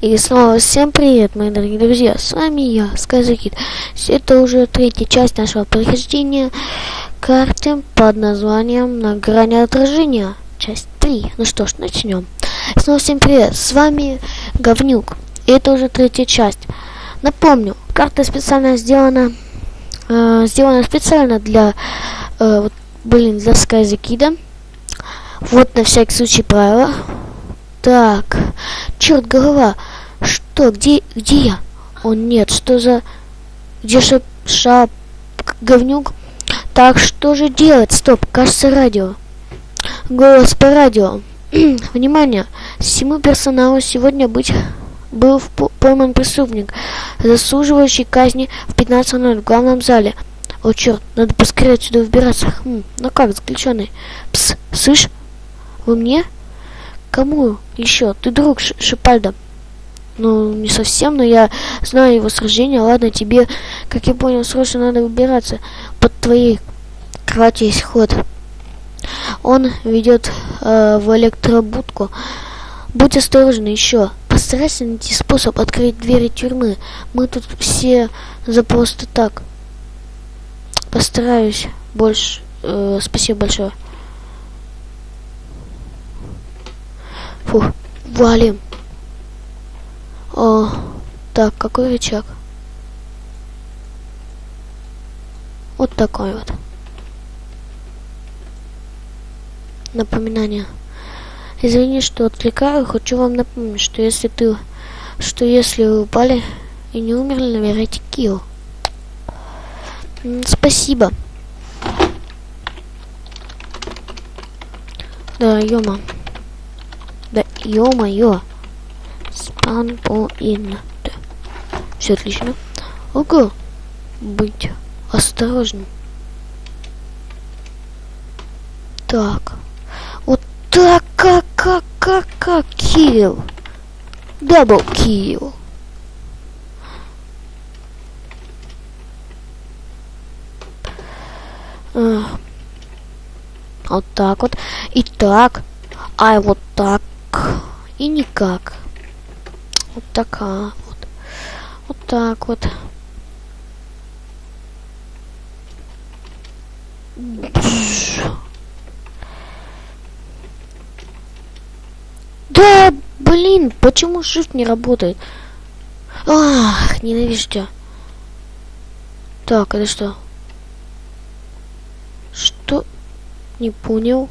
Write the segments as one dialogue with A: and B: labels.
A: И снова всем привет, мои дорогие друзья, с вами я, Сказакит. Это уже третья часть нашего прохождения карты под названием «На грани отражения», часть 3. Ну что ж, начнем. Снова всем привет, с вами Говнюк. Это уже третья часть. Напомню, карта специально сделана, э, сделана специально для, э, вот, блин, для Сказакида. Вот на всякий случай правила. Так, черт, голова. Что, где, где я? О нет, что за... Где шап... шап... говнюк? Так, что же делать? Стоп, кажется, радио. Голос по радио. Внимание! Всему персоналу сегодня быть был пойман преступник, заслуживающий казни в 15.00 в главном зале. О, черт, надо поскорее отсюда выбираться. Хм, ну как, заключенный? Пс, слышь? Вы мне? Кому еще? Ты друг Ш Шипальда. Ну, не совсем, но я знаю его сражение. Ладно, тебе, как я понял, срочно надо выбираться. Под твоей кровати есть ход. Он ведет э, в электробудку. Будь осторожен еще. Постарайся найти способ открыть двери тюрьмы. Мы тут все за просто так. Постараюсь больше. Э, спасибо большое. Фух, валим. О, так, какой рычаг? Вот такой вот. Напоминание. Извини, что отвлекаю, хочу вам напомнить, что если ты, что если вы упали и не умерли, набирайте килл. Спасибо. Да, ёма. Да ё-моё. Спанпоинт. Все отлично. Ого. Быть осторожным. Так. Вот так, как, как, как, как, kill. Double kill. Вот так вот. И так. А вот так и никак. Вот такая вот. Вот так вот. Да, блин, почему shift не работает? Ах, ненавижу тебя. Так, это что? Что? Не понял.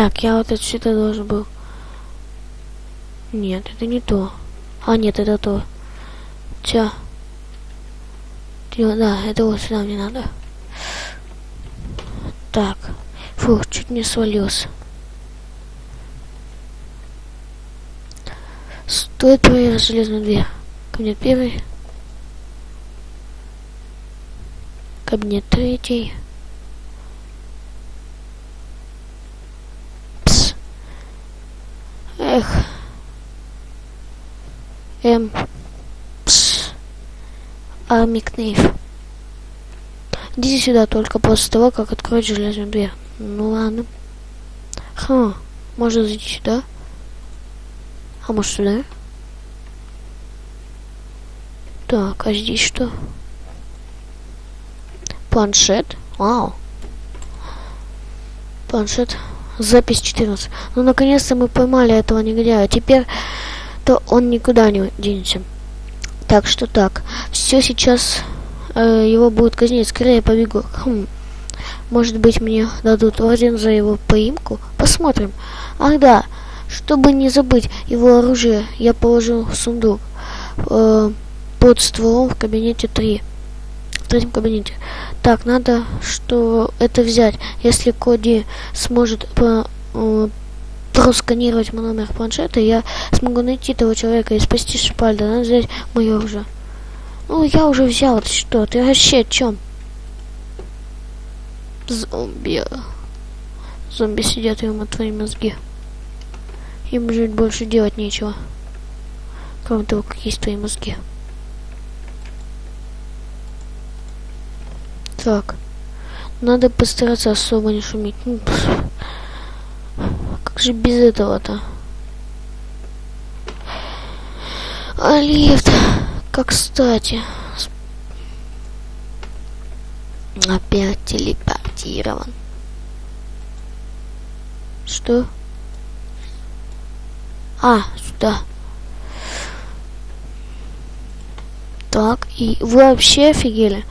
A: Так, я вот отсюда должен был. Нет, это не то. А, нет, это то. Ча. Да, это вот сюда мне надо. Так. Фух, чуть не свалился. Стоит проверить железную дверь. Кабинет первый. Кабинет третий. Эх. Эм. Пс. Армикнейв. Идите сюда только после того, как откроют железную дверь. Ну ладно. Ха, можно зайти сюда. А может сюда? Так, а здесь что? Планшет. Вау. Планшет. Запись 14. Ну, наконец-то мы поймали этого негодяя. Теперь то он никуда не денется. Так что так. Все сейчас э, его будут казнить. Скорее побегу. Хм. Может быть, мне дадут орден за его поимку? Посмотрим. Ах да, чтобы не забыть его оружие, я положил в сундук э, под стволом в кабинете 3. Третьем кабинете. Так, надо что это взять. Если Коди сможет по, э, просканировать мой номер планшета, я смогу найти того человека и спасти Шпальда. Надо взять мое уже. Ну, я уже взял. Это что? Ты вообще о чем? Зомби. Зомби сидят ему твои мозги. Им жить больше делать нечего. Кроме того, как есть твои мозги. Так. Надо постараться особо не шуметь. Ну, как же без этого-то? А лифт, как кстати. Опять телепортирован. Что? А, сюда. Так, и вы вообще офигели?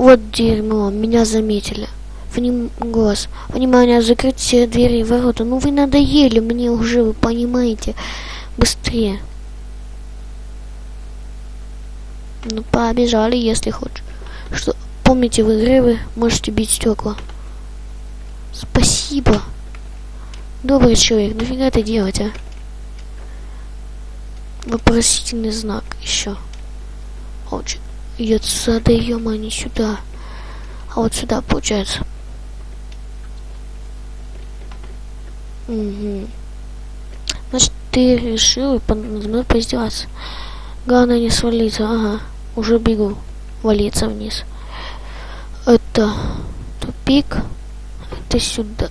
A: Вот дерьмо, меня заметили. Вним... Голос. Внимание, закрыть все двери и ворота. Ну вы надоели мне уже, вы понимаете. Быстрее. Ну, побежали, если хочешь. Что, помните, в игре вы можете бить стекла. Спасибо. Добрый человек, нафига это делать, а? Вопросительный знак еще. Очень. И отсюда, ё не сюда. А вот сюда, получается. Угу. Значит, ты решил надо мной поиздеваться. Главное не свалиться. Ага. Уже бегу. Валиться вниз. Это тупик. Это сюда.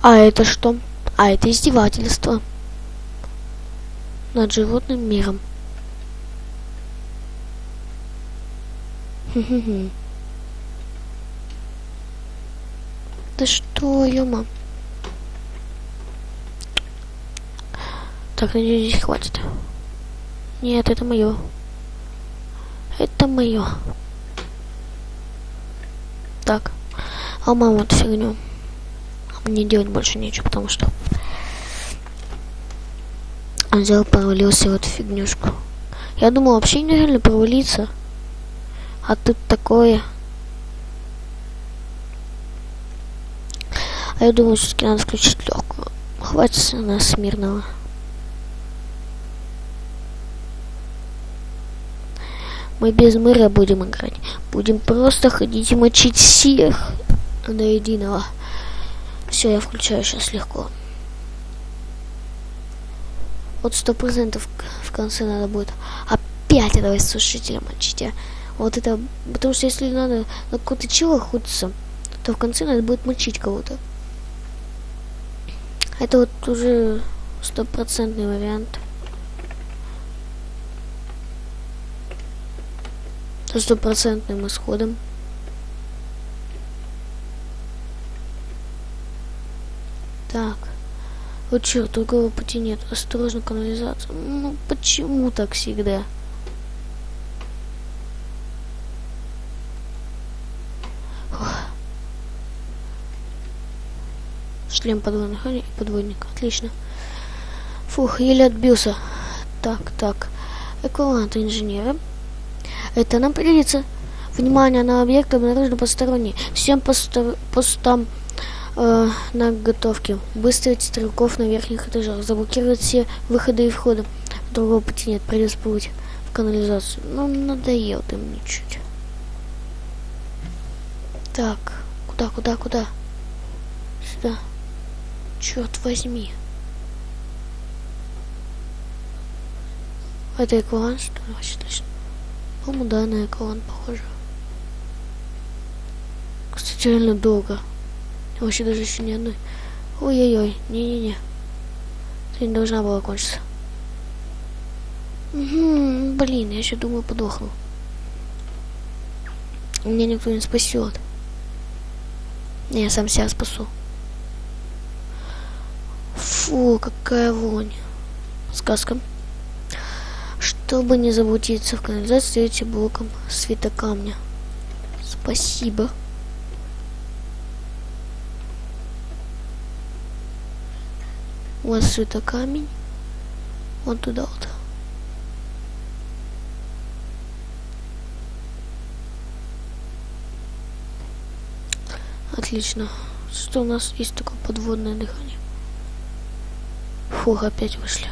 A: А это что? А это издевательство над животным миром. Да что, ёма? Так, надеюсь, здесь хватит. Нет, это мое. Это мое. Так. А мама эту фигню. Мне делать больше нечего, потому что он взял, провалился в эту фигнюшку. Я думал, вообще нереально провалиться. А тут такое. А я думаю, все-таки надо включить легкую. Хватит нас мирного. Мы без мыра будем играть. Будем просто ходить и мочить всех до единого. Все, я включаю сейчас легко. Вот сто процентов в конце надо будет опять этого сушителя мочить. А? Вот это, потому что если надо на какого-то чего охотиться, то в конце надо будет мочить кого-то. Это вот уже стопроцентный вариант. Со стопроцентным исходом. Так. Вот черт, другого пути нет. Осторожно, канализация. Ну, почему так всегда? Шлем подводных и подводник. Отлично. Фух, еле отбился. Так, так. Эквивалент инженера. Это нам пригодится. Внимание на объект обнаружено посторонний. Всем постам э, на готовке. Выставить стрелков на верхних этажах. Заблокировать все выходы и входы. Другого пути нет. Придется плыть в канализацию. Ну, надоел ты мне чуть. Так. Куда, куда, куда? Сюда. Черт возьми. Это эклан, что ли? Вообще точно. По-моему, да, на эклан похоже. Кстати, реально долго. Вообще даже еще ни одной. Ой-ой-ой, не-не-не. Ты не должна была кончиться. Угу, блин, я еще думаю подохну. Меня никто не спасет. Я сам себя спасу. Фу, какая вонь. Сказка. Чтобы не заблудиться в канализации, эти блоком светокамня. Спасибо. Вас это камень. Вот туда вот. Отлично. Что у нас есть такое подводное дыхание? Фух, опять вышли.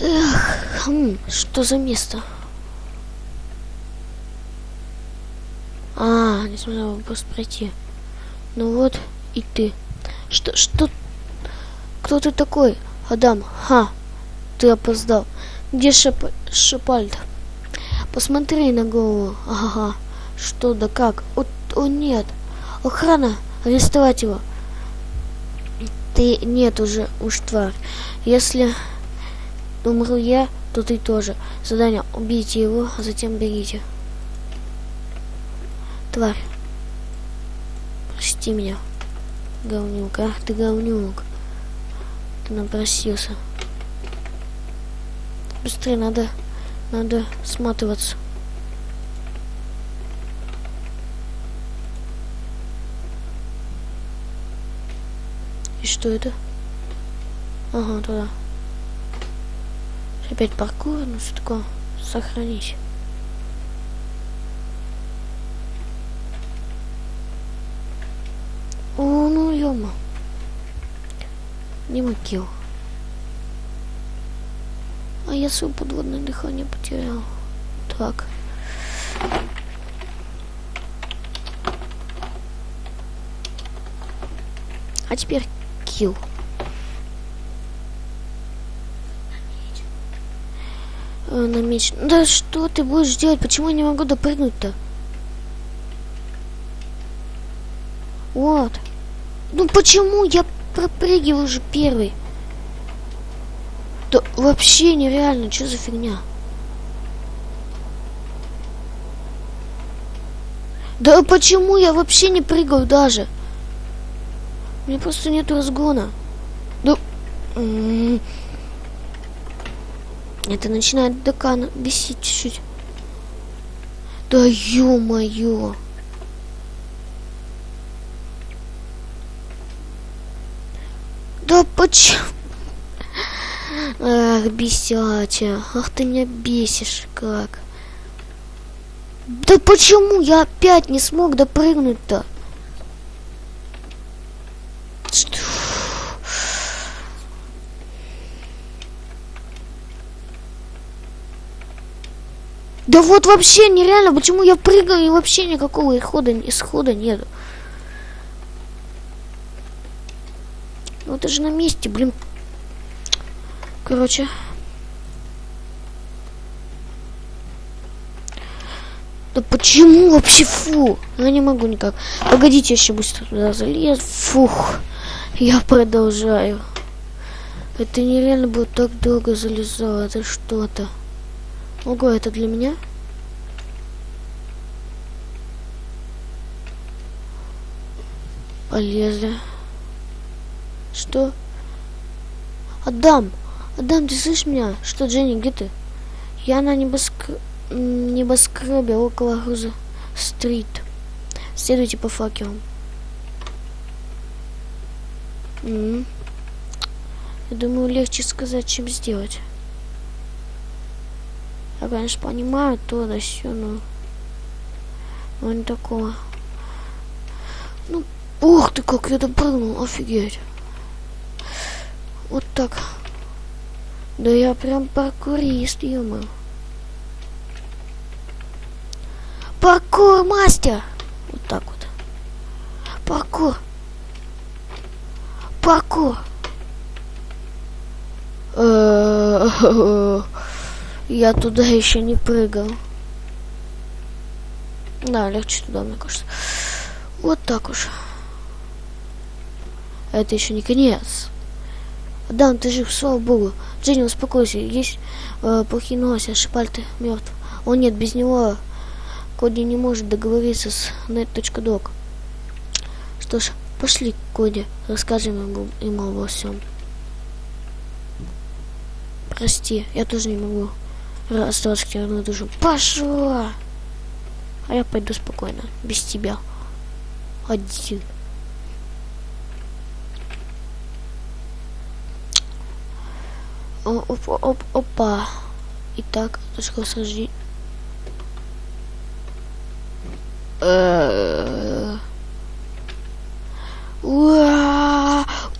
A: Эх, хм, что за место? А, не смогла просто пройти. Ну вот, и ты. Что, что? Кто ты такой, Адам? Ха, ты опоздал. Где Шеп... Шепальд? Посмотри на голову. Ага. Что да как? О, о нет. Охрана. Арестовать его. Ты нет уже, уж тварь. Если умру я, то ты тоже. Задание. Убейте его, а затем берите. Тварь. Прости меня. Говнюк. Ах ты говнюк. Ты напросился. Быстрее надо, надо сматываться. И что это? Ага, туда. Опять паркур, ну что такое? Сохранить. О, ну ё Не макил. А я свое подводное дыхание потерял. Так. А теперь килл. Э, на меч. Да что ты будешь делать? Почему я не могу допрыгнуть-то? Вот. Ну почему я пропрыгиваю уже первый? Да вообще нереально, что за фигня? Да почему я вообще не прыгаю даже? Мне просто нет разгона. Да... Это начинает декана бесить чуть-чуть. Да ё-моё. Да почему? Ах, бесяча. Ах, ты меня бесишь как. Да почему я опять не смог допрыгнуть-то? Что? Да вот вообще нереально, почему я прыгаю и вообще никакого исхода, исхода нету. Ну это же на месте, блин. Короче. Да почему вообще фу? Я не могу никак. Погодите, я еще быстро туда залез. Фух. Я продолжаю. Это нереально было так долго залезало. Это что-то. Ого, это для меня? Полезли. Что? Отдам! Адам, ты слышишь меня? Что, Дженни, где ты? Я на небоскр... небоскребе около груза стрит. Следуйте по факелам. М -м. Я думаю, легче сказать, чем сделать. Я, конечно, понимаю то, да все, но... Но не такого. Ну, ух ты, как я допрыгнул, офигеть. Вот так. Да я прям паркурист, ё Паркур мастер! Вот так вот. Паркур. Паркур. Я туда еще не прыгал. Да, легче туда, мне кажется. Вот так уж. Это еще не конец. Да, ты жив, слава богу. Дженни, успокойся. Есть э, плохие новости, Шипальты мертв. О нет, без него Коди не может договориться с net.doc. Что ж, пошли, Коди, расскажем ему, ему обо всем. Прости, я тоже не могу остаться к тебе на душу. Пошла! А я пойду спокойно, без тебя. Один. О, оп, оп, опа. Итак, точка сожжения.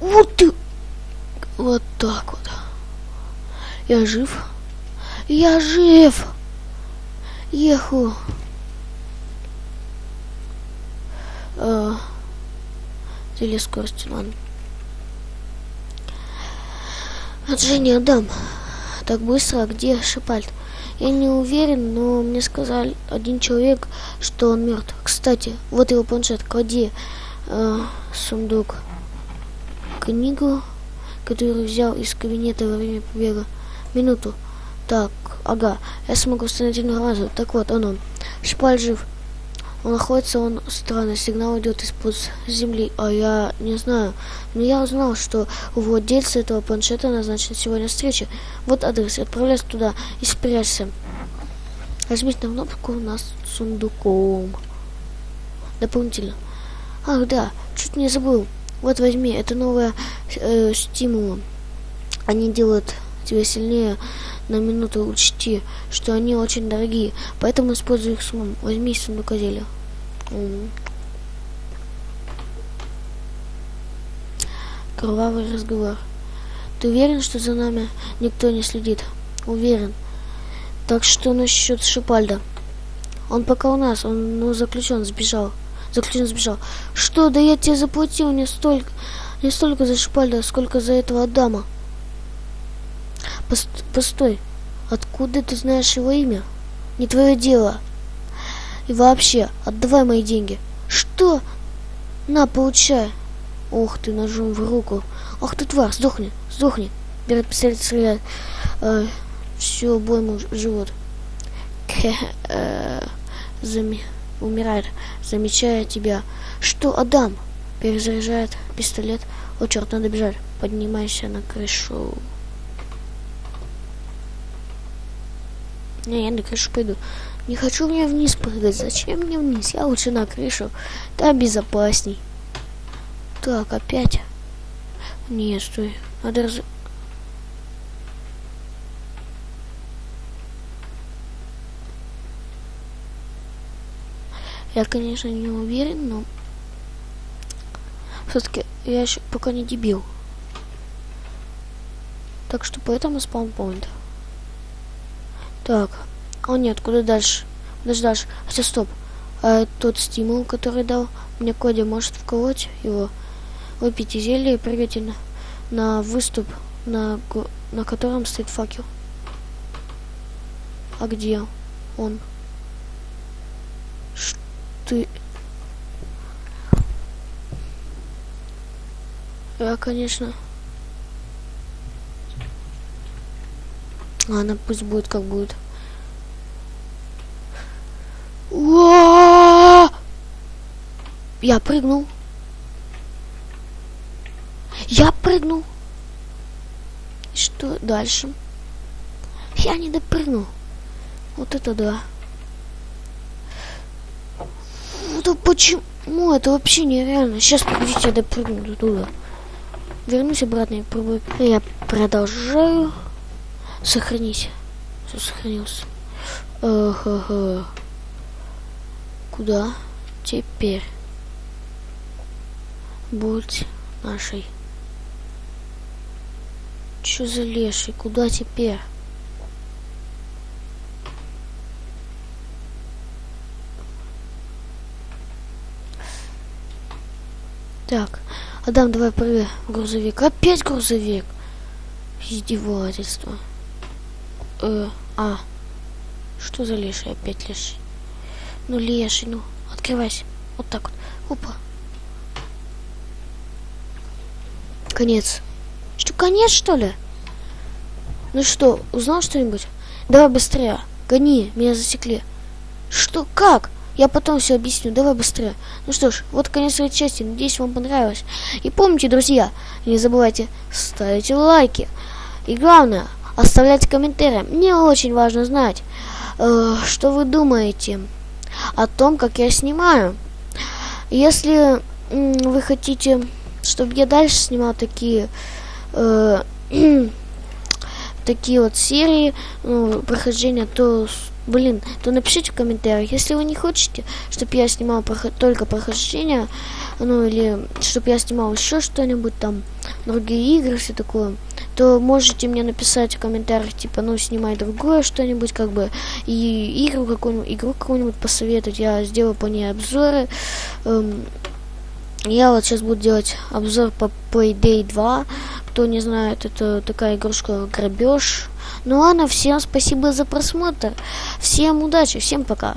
A: Вот ты! Вот так вот. Я жив. Я жив! Еху. А, Зелье скорости, ладно. От Жени отдам. Так быстро, где Шипальд? Я не уверен, но мне сказал один человек, что он мертв. Кстати, вот его планшет, клади э, сундук. Книгу, которую взял из кабинета во время побега. Минуту. Так, ага, я смогу установить разу. Так вот, он он. Шпаль жив. Он находится, он странный, сигнал идет из-под земли, а я не знаю. Но я узнал, что у владельца этого планшета назначена сегодня встреча. Вот адрес, отправляйся туда и спрячься. Возьмите на кнопку у нас сундуком. Дополнительно. Ах, да, чуть не забыл. Вот возьми, это новая э, стимула. Они делают тебя сильнее на минуту учти, что они очень дорогие, поэтому используй их с умом. Возьми сундукоделие. Кровавый разговор. Ты уверен, что за нами никто не следит? Уверен. Так что насчет Шипальда? Он пока у нас, он ну, заключен, сбежал. Заключен сбежал. Что, да я тебе заплатил не столько, не столько за Шипальда, сколько за этого Адама. Пост постой, откуда ты знаешь его имя? Не твое дело. И вообще, отдавай мои деньги. Что? На, получай. Ох ты, ножом в руку. Ах ты тварь, сдохни, сдохни. Берет пистолет, стреляет. Э, все, бой ему живот. Э, зами, умирает, замечая тебя. Что, Адам? Перезаряжает пистолет. О, черт, надо бежать. Поднимайся на крышу. Не, я на крышу пойду. Не хочу мне вниз прыгать. Зачем мне вниз? Я лучше на крышу. Там безопасней. Так, опять. Не, стой. Надо раз... Я, конечно, не уверен, но... Все-таки я еще пока не дебил. Так что поэтому спаунпоинт. Так. О нет, куда дальше? Куда дальше? Хотя стоп. А тот стимул, который дал мне Коди, может вколоть его? Выпейте зелье и прыгайте на, на выступ, на, на котором стоит факел. А где он? Что? Я, конечно... Ладно, пусть будет как будет. Я прыгнул. Я прыгнул. И что дальше? Я не допрыгнул. Вот это да. Это почему? Это вообще нереально. Сейчас, погодите, я допрыгну до туда. Вернусь обратно и пробую. Я продолжаю. Сохранись. Все сохранился. Ага. Куда теперь? Будь нашей. Чё за леший? Куда теперь? Так, Адам, давай прыгай грузовик. Опять грузовик. Издевательство. Э, а. Что за леший? Опять леший. Ну, леший, ну, открывайся. Вот так вот. Опа. Конец. Что, конец, что ли? Ну что, узнал что-нибудь? Давай быстрее. Гони, меня засекли. Что, как? Я потом все объясню, давай быстрее. Ну что ж, вот конец этой части. Надеюсь, вам понравилось. И помните, друзья, не забывайте ставить лайки. И главное, оставлять комментарии. Мне очень важно знать, э, что вы думаете о том, как я снимаю. Если э, вы хотите чтобы я дальше снимал такие э, такие вот серии ну, прохождения, то блин, то напишите в комментариях, если вы не хотите, чтобы я снимал проход только прохождение, ну или чтобы я снимал еще что-нибудь там, другие игры, все такое, то можете мне написать в комментариях, типа, ну снимай другое что-нибудь, как бы, и игру какую-нибудь, игру какую-нибудь посоветовать, я сделаю по ней обзоры, эм, я вот сейчас буду делать обзор по Payday 2. Кто не знает, это такая игрушка грабеж. Ну ладно, всем спасибо за просмотр. Всем удачи, всем пока.